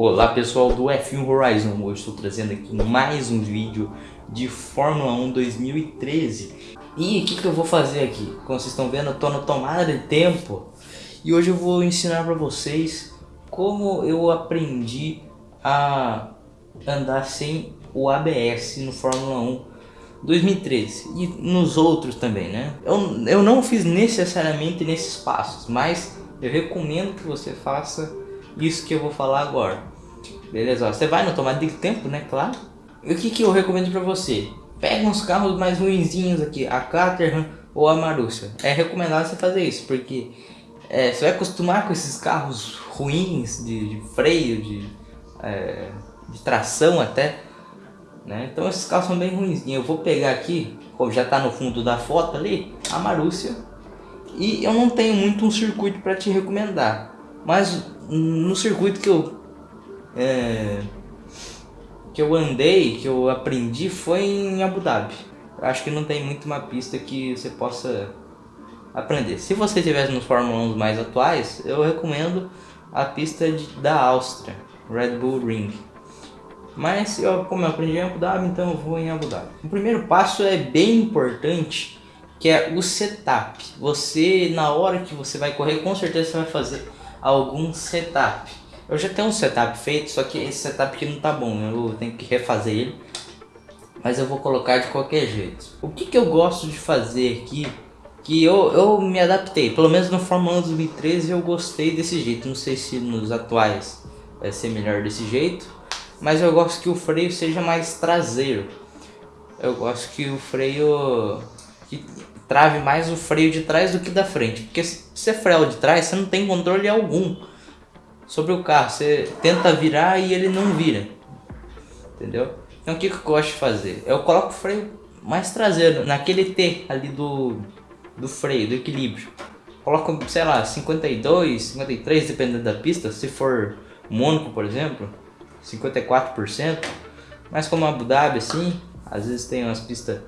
Olá pessoal do F1 Horizon, hoje estou trazendo aqui mais um vídeo de Fórmula 1 2013 E o que, que eu vou fazer aqui? Como vocês estão vendo, eu estou na tomada de tempo E hoje eu vou ensinar para vocês como eu aprendi a andar sem o ABS no Fórmula 1 2013 e nos outros também, né? Eu, eu não fiz necessariamente nesses passos, mas eu recomendo que você faça isso que eu vou falar agora. Beleza? Você vai no tomada de tempo, né? Claro. E o que, que eu recomendo pra você? Pega uns carros mais ruinzinhos aqui, a Caterham ou a Marussia. É recomendado você fazer isso, porque é, você vai acostumar com esses carros ruins de, de freio, de, é, de tração até. Né? Então esses carros são bem ruins. Eu vou pegar aqui, como já está no fundo da foto ali, a Marussia. E eu não tenho muito um circuito para te recomendar. Mas no circuito que eu é, que eu andei, que eu aprendi foi em Abu Dhabi. Acho que não tem muito uma pista que você possa aprender. Se você estiver nos Fórmula 1 mais atuais, eu recomendo a pista de, da Áustria, Red Bull Ring. Mas eu, como eu aprendi em Abu Dhabi, então eu vou em Abu Dhabi. O primeiro passo é bem importante, que é o setup. Você, na hora que você vai correr, com certeza você vai fazer algum setup. Eu já tenho um setup feito, só que esse setup aqui não tá bom, eu tenho que refazer ele. Mas eu vou colocar de qualquer jeito. O que, que eu gosto de fazer aqui, que eu, eu me adaptei, pelo menos no Fórmula 1 2013 eu gostei desse jeito. Não sei se nos atuais vai ser melhor desse jeito, mas eu gosto que o freio seja mais traseiro. Eu gosto que o freio que trave mais o freio de trás do que da frente, porque se você freia de trás, você não tem controle algum sobre o carro. Você tenta virar e ele não vira, entendeu? Então o que, que eu gosto de fazer? Eu coloco o freio mais traseiro, naquele T ali do, do freio, do equilíbrio. Coloco, sei lá, 52, 53, dependendo da pista. Se for Mônaco, por exemplo, 54%. Mas como Abu Dhabi, assim, às vezes tem umas pistas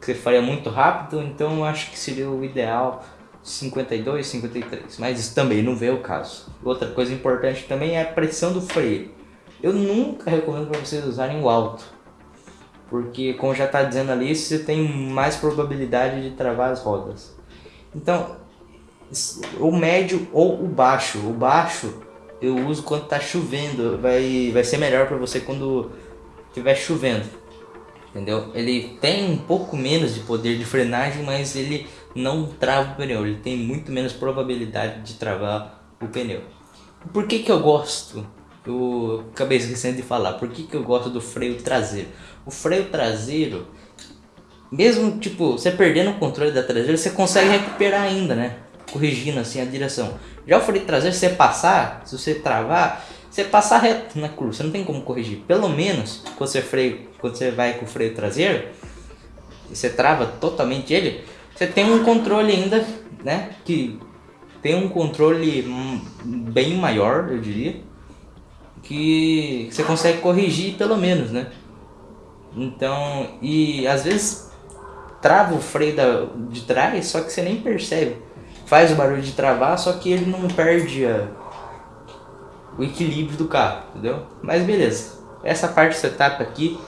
que você faria muito rápido, então eu acho que seria o ideal 52, 53, mas isso também não vê o caso. Outra coisa importante também é a pressão do freio. Eu nunca recomendo para vocês usarem o alto, porque como já está dizendo ali, você tem mais probabilidade de travar as rodas. Então, o médio ou o baixo. O baixo eu uso quando está chovendo, vai, vai ser melhor para você quando estiver chovendo entendeu? Ele tem um pouco menos de poder de frenagem, mas ele não trava o pneu, ele tem muito menos probabilidade de travar o pneu. Por que que eu gosto? Eu acabei esquecendo de falar, por que que eu gosto do freio traseiro? O freio traseiro, mesmo tipo, você perdendo o controle da traseira, você consegue recuperar ainda, né? Corrigindo assim a direção. Já o freio traseiro, se você passar, se você travar, você passa reto na curva, você não tem como corrigir. Pelo menos quando você, freio, quando você vai com o freio traseiro, e você trava totalmente ele, você tem um controle ainda, né? Que tem um controle bem maior, eu diria. Que você consegue corrigir pelo menos, né? Então, e às vezes trava o freio da, de trás, só que você nem percebe. Faz o barulho de travar, só que ele não perde a, o equilíbrio do carro, entendeu? Mas beleza, essa parte do setup aqui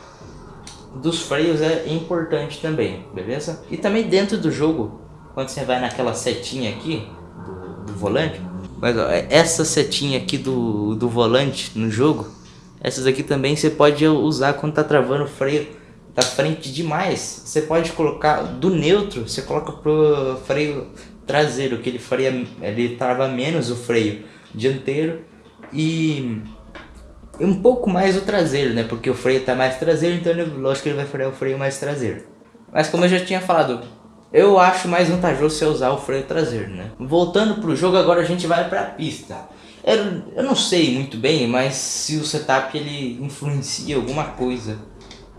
dos freios é importante também, beleza? E também dentro do jogo, quando você vai naquela setinha aqui do, do volante, mas ó, essa setinha aqui do, do volante no jogo, essas aqui também você pode usar quando tá travando o freio da frente demais. Você pode colocar do neutro, você coloca pro freio traseiro, que ele freia, ele trava menos o freio dianteiro e um pouco mais o traseiro, né? Porque o freio tá mais traseiro, então ele, lógico que ele vai frear o freio mais traseiro. Mas como eu já tinha falado, eu acho mais vantajoso você usar o freio traseiro, né? Voltando pro jogo, agora a gente vai pra pista. Eu, eu não sei muito bem, mas se o setup ele influencia alguma coisa,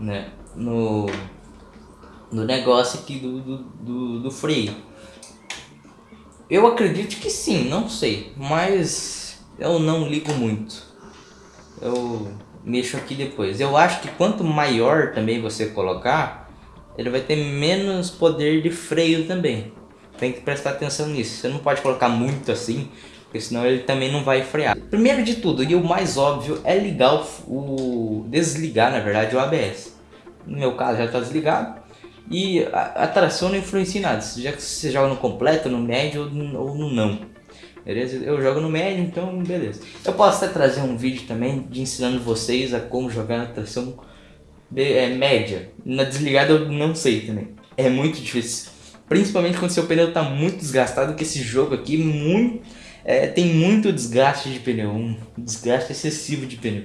né? No, no negócio aqui do, do, do, do freio. Eu acredito que sim, não sei, mas eu não ligo muito. Eu mexo aqui depois. Eu acho que quanto maior também você colocar, ele vai ter menos poder de freio também. Tem que prestar atenção nisso. Você não pode colocar muito assim, porque senão ele também não vai frear. Primeiro de tudo, e o mais óbvio, é ligar o, o desligar, na verdade, o ABS. No meu caso já está desligado. E a, a, tração não influencia nada, já que você joga no completo, no médio ou no não. Beleza? Eu jogo no médio, então beleza. Eu posso até trazer um vídeo também de ensinando vocês a como jogar na tração é, média. Na desligada eu não sei também. É muito difícil. Principalmente quando seu pneu está muito desgastado, que esse jogo aqui muito, é, tem muito desgaste de pneu. Um desgaste excessivo de pneu.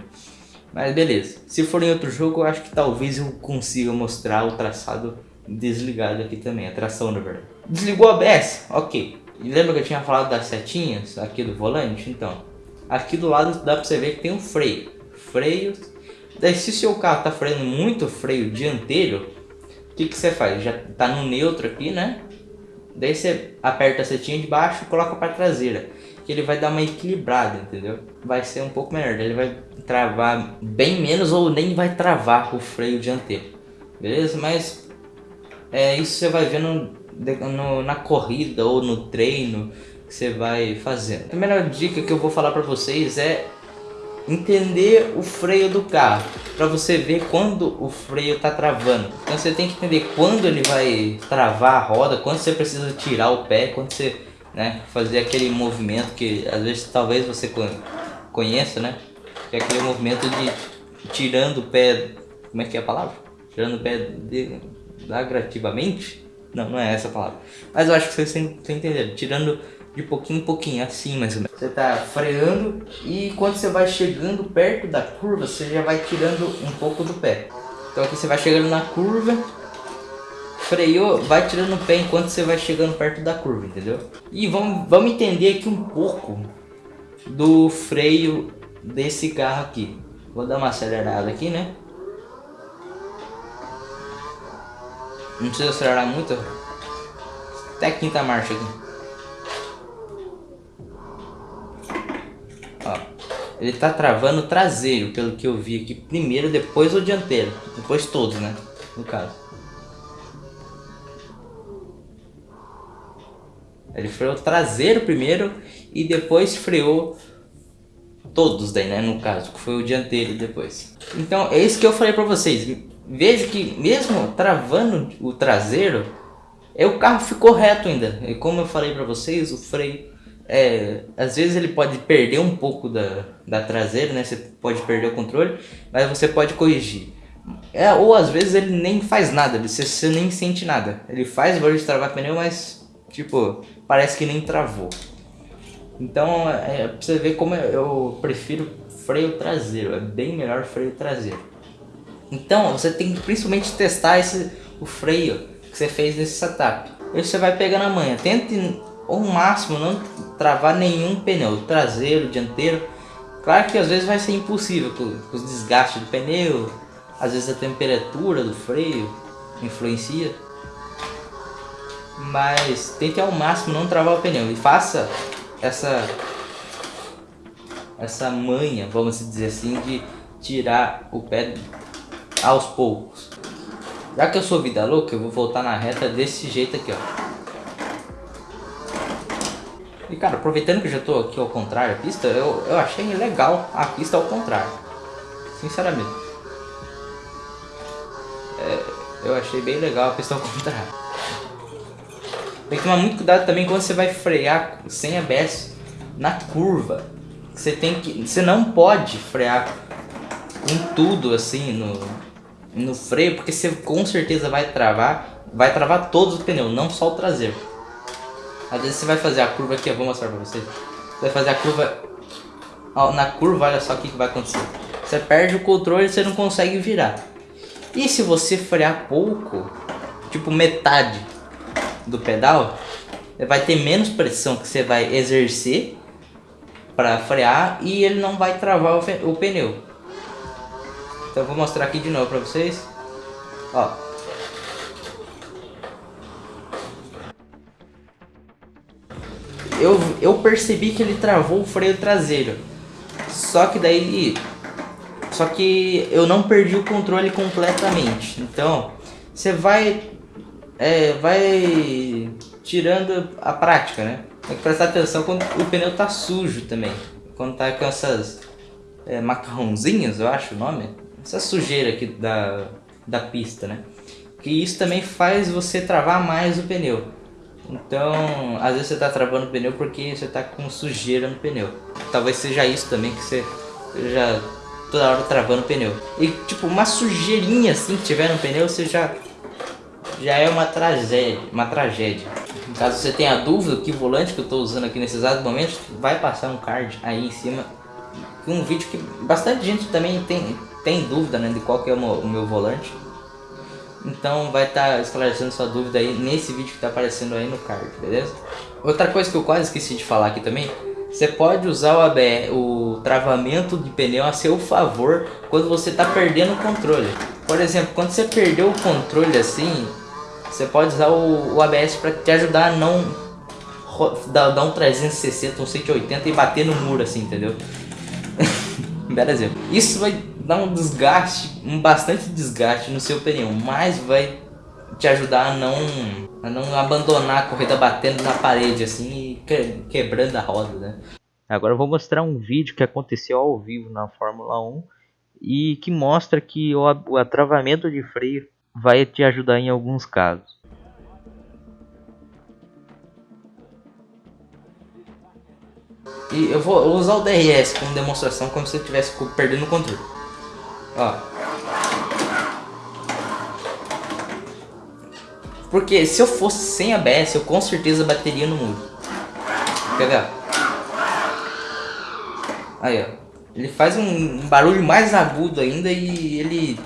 Mas beleza. Se for em outro jogo, eu acho que talvez eu consiga mostrar o traçado desligado aqui também. A tração, na verdade. Desligou a ABS? Ok. Lembra que eu tinha falado das setinhas aqui do volante? Então, aqui do lado dá pra você ver que tem um freio. Freio. Daí se o seu carro tá freando muito freio dianteiro, o que, que você faz? Já tá no neutro aqui, né? Daí você aperta a setinha de baixo e coloca para traseira. Que ele vai dar uma equilibrada, entendeu? Vai ser um pouco melhor. Ele vai travar bem menos ou nem vai travar o freio dianteiro. Beleza? Mas é, isso você vai vendo no, na corrida ou no treino que você vai fazendo. A primeira dica que eu vou falar para vocês é entender o freio do carro, para você ver quando o freio está travando. Então você tem que entender quando ele vai travar a roda, quando você precisa tirar o pé, quando você né, fazer aquele movimento que às vezes talvez você conheça, né? Que é aquele movimento de tirando o pé, como é que é a palavra? Tirando o pé de, gradativamente não, não é essa a palavra. Mas eu acho que vocês entenderam. Tirando de pouquinho em pouquinho, assim mais ou menos. Você tá freando e quando você vai chegando perto da curva, você já vai tirando um pouco do pé. Então aqui você vai chegando na curva, freou, vai tirando o pé enquanto você vai chegando perto da curva, entendeu? E vamos, vamos entender aqui um pouco do freio desse carro aqui. Vou dar uma acelerada aqui, né? Não precisa acelerar muito. Até quinta marcha aqui. Ó, ele tá travando o traseiro, pelo que eu vi aqui. Primeiro, depois o dianteiro. Depois todos, né? No caso. Ele freou o traseiro primeiro e depois freou todos daí, né? No caso, que foi o dianteiro depois. Então, é isso que eu falei pra vocês veja que mesmo travando o traseiro, é, o carro ficou reto ainda. E como eu falei para vocês, o freio, é, às vezes ele pode perder um pouco da, da traseira, né? Você pode perder o controle, mas você pode corrigir. É, ou às vezes ele nem faz nada, você, você nem sente nada. Ele faz barulho de travar pneu, mas tipo, parece que nem travou. Então, é, é pra você ver como eu prefiro freio traseiro, é bem melhor freio traseiro. Então você tem que principalmente testar esse, o freio que você fez nesse setup. Aí você vai pegando a manha. Tente ao máximo não travar nenhum pneu, traseiro, dianteiro. Claro que às vezes vai ser impossível com, com os desgastes do pneu, às vezes a temperatura do freio influencia. Mas tente ao máximo não travar o pneu e faça essa essa manha, vamos dizer assim, de tirar o pé aos poucos. Já que eu sou vida louca, eu vou voltar na reta desse jeito aqui, ó. E cara, aproveitando que eu já tô aqui ao contrário a pista, eu, eu achei legal a pista ao contrário. Sinceramente. É, eu achei bem legal a pista ao contrário. Tem que tomar muito cuidado também quando você vai frear sem ABS na curva. Você tem que. Você não pode frear com tudo assim no, no freio, porque você com certeza vai travar, vai travar todos os pneus, não só o traseiro. Às vezes você vai fazer a curva aqui, eu vou mostrar pra vocês. Você vai fazer a curva, na curva, olha só o que, que vai acontecer. Você perde o controle e você não consegue virar. E se você frear pouco, tipo metade do pedal, vai ter menos pressão que você vai exercer para frear e ele não vai travar o pneu. Então eu vou mostrar aqui de novo pra vocês. Ó. Eu, eu percebi que ele travou o freio traseiro. Só que daí... Só que eu não perdi o controle completamente. Então, você vai... É, vai tirando a prática, né? Tem que prestar atenção quando o pneu tá sujo também. Quando tá com essas é, macarrãozinhas, eu acho o nome. Essa sujeira aqui da, da pista, né? Que isso também faz você travar mais o pneu. Então, às vezes você tá travando o pneu porque você tá com sujeira no pneu. Talvez seja isso também que você já toda hora travando o pneu. E tipo, uma sujeirinha assim que tiver no pneu, você já já é uma tragédia, uma tragédia. Caso você tenha dúvida que volante que eu estou usando aqui nesse exato momento, vai passar um card aí em cima. Um vídeo que bastante gente também tem, tem dúvida né, de qual que é o meu, o meu volante. Então vai estar tá esclarecendo sua dúvida aí nesse vídeo que está aparecendo aí no card, beleza? Outra coisa que eu quase esqueci de falar aqui também, você pode usar o ABR, o travamento de pneu a seu favor quando você está perdendo o controle. Por exemplo, quando você perdeu o controle assim, você pode usar o, o ABS para te ajudar a não dar, um 360, um 180 e bater no muro assim, entendeu? Belo exemplo. Isso vai dar um desgaste, um bastante desgaste no seu pneu, mas vai te ajudar a não, a não abandonar a corrida batendo na parede assim e que, quebrando a roda, né? Agora eu vou mostrar um vídeo que aconteceu ao vivo na Fórmula 1 e que mostra que o, o atravamento de freio vai te ajudar em alguns casos. E eu vou usar o DRS como demonstração como se você estivesse perdendo o controle. Ó. Porque se eu fosse sem ABS, eu com certeza bateria no muro. Quer ver? Aí, ó. Ele faz um barulho mais agudo ainda e ele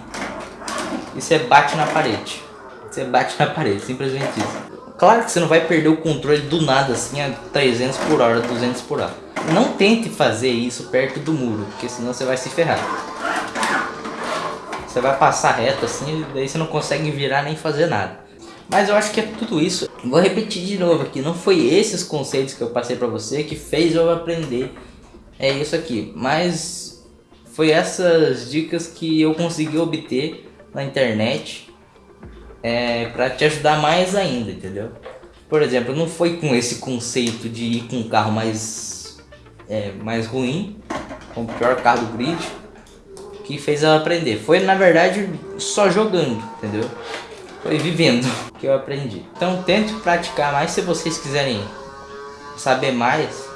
e você bate na parede. Você bate na parede, simplesmente isso. Claro que você não vai perder o controle do nada assim a 300 por hora, 200 por hora. Não tente fazer isso perto do muro, porque senão você vai se ferrar. Você vai passar reto assim, daí você não consegue virar nem fazer nada. Mas eu acho que é tudo isso. Vou repetir de novo aqui, não foi esses conceitos que eu passei pra você que fez eu aprender é isso aqui. Mas foi essas dicas que eu consegui obter na internet é, para te ajudar mais ainda, entendeu? Por exemplo, não foi com esse conceito de ir com um carro mais, é, mais ruim, com o pior carro do grid, que fez ela aprender. Foi na verdade só jogando, entendeu? Foi vivendo que eu aprendi. Então tente praticar mais se vocês quiserem saber mais.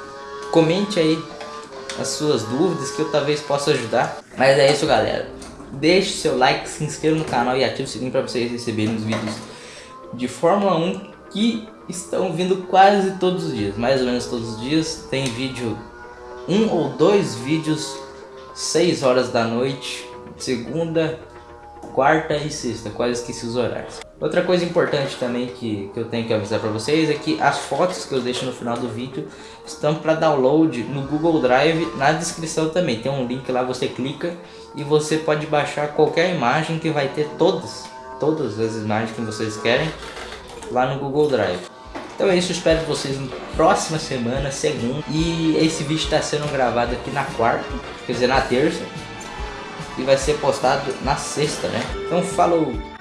Comente aí as suas dúvidas que eu talvez possa ajudar. Mas é isso galera. Deixe seu like, se inscreva no canal e ative o sininho para vocês receberem os vídeos de Fórmula 1 que estão vindo quase todos os dias, mais ou menos todos os dias. Tem vídeo, um ou dois vídeos, 6 horas da noite, segunda, quarta e sexta, quase esqueci os horários. Outra coisa importante também que, que eu tenho que avisar para vocês é que as fotos que eu deixo no final do vídeo estão para download no Google Drive na descrição também. Tem um link lá, você clica e você pode baixar qualquer imagem que vai ter todas, todas as imagens que vocês querem lá no Google Drive. Então é isso, espero vocês na próxima semana, segunda. E esse vídeo está sendo gravado aqui na quarta, quer dizer na terça e vai ser postado na sexta, né? Então falou!